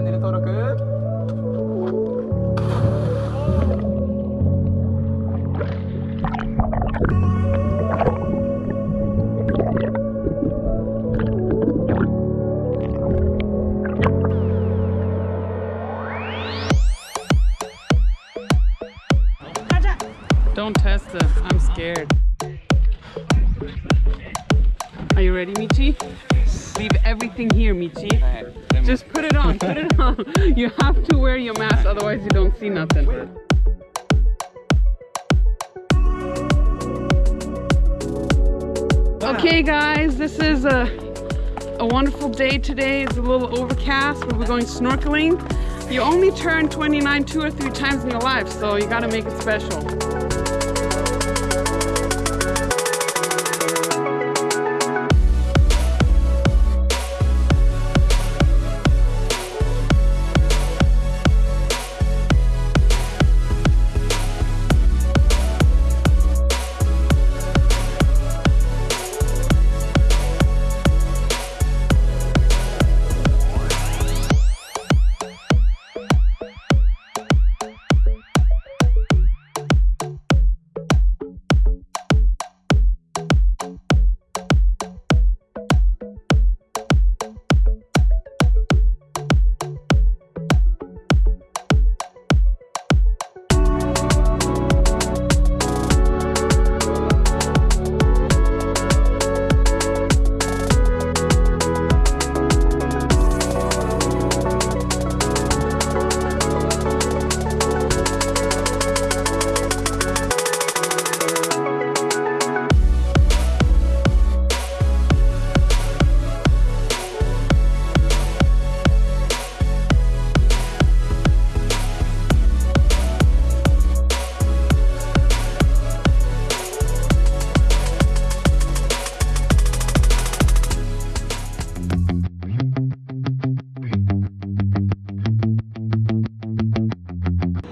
kendini Torkut. Don't test them, I'm scared. Are you ready, Michi? Leave everything here, Michi. Just put it on. Put it on. You have to wear your mask, otherwise you don't see nothing. Okay, guys, this is a a wonderful day today. It's a little overcast, but we're going snorkeling. You only turn 29 two or three times in your life, so you gotta make it special.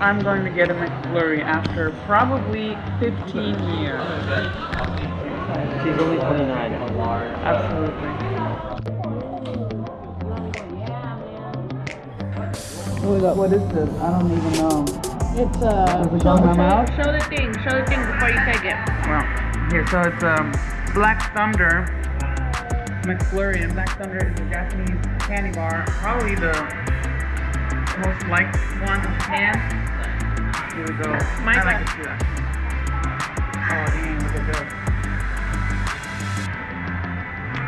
I'm going to get a McFlurry after probably 15 years. She's only 29. Absolutely. What, what is this? I don't even know. It's uh. Does it go in? Show the thing. Show the thing before you take it. Well, here, so it's um, Black Thunder McFlurry, and Black Thunder is a Japanese candy bar, probably the most liked one in Japan. Here we go. My I like it too. Oh, look at this.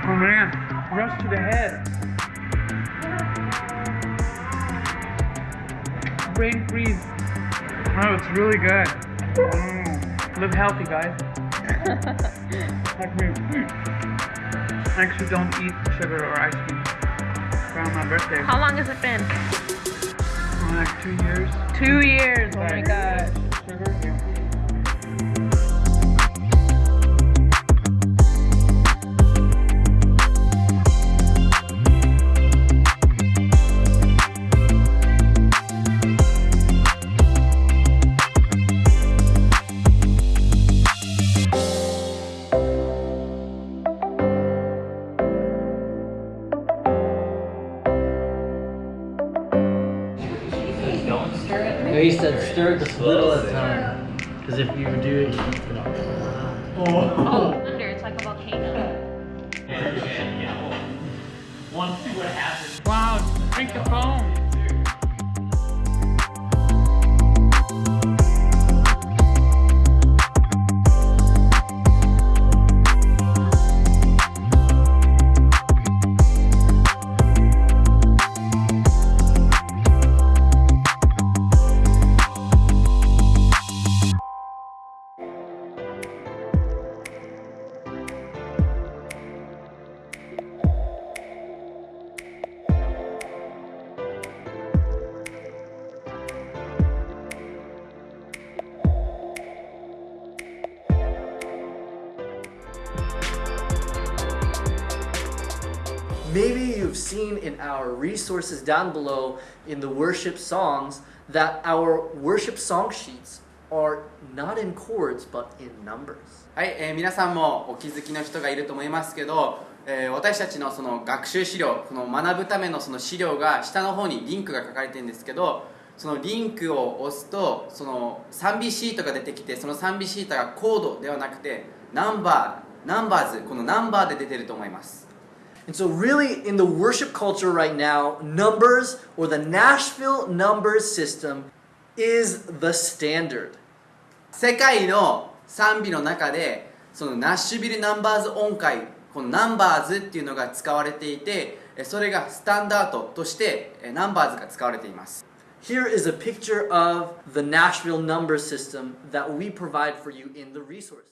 Oh man, rush to the head. Brain freeze. Oh, it's really good. Mm. Live healthy, guys. like me. I actually don't eat sugar or ice cream around my birthday. How long has it been? Like two years. Two years. Oh my gosh. Sugar? He said stir just a little at a time. Because if you do it, you know. Oh, thunder. It's like a volcano. Wow, drink the foam. Maybe you've seen in our resources down below in the worship songs that our worship song sheets are not in chords but in numbers. はい、えー皆さんもお気づきの人がいると思いますけど、えー私たちのその学習資料この学ぶためのその資料が下の方にリンクが書かれてるんですけどそのリンクを押すとその賛美シートが出てきてその賛美シートがコードではなくてナンバーナンバーズこのナンバーで出てると思います And so, really, in the worship culture right now, numbers or the Nashville numbers system is the standard. 世界の賛美の中でそのナッシュビルナンバーズ音階このナンバーズっていうのが使われていてえそれがスタンダードとしてえナンバーズが使われています Here is a picture of the Nashville number system that we provide for you in the resource.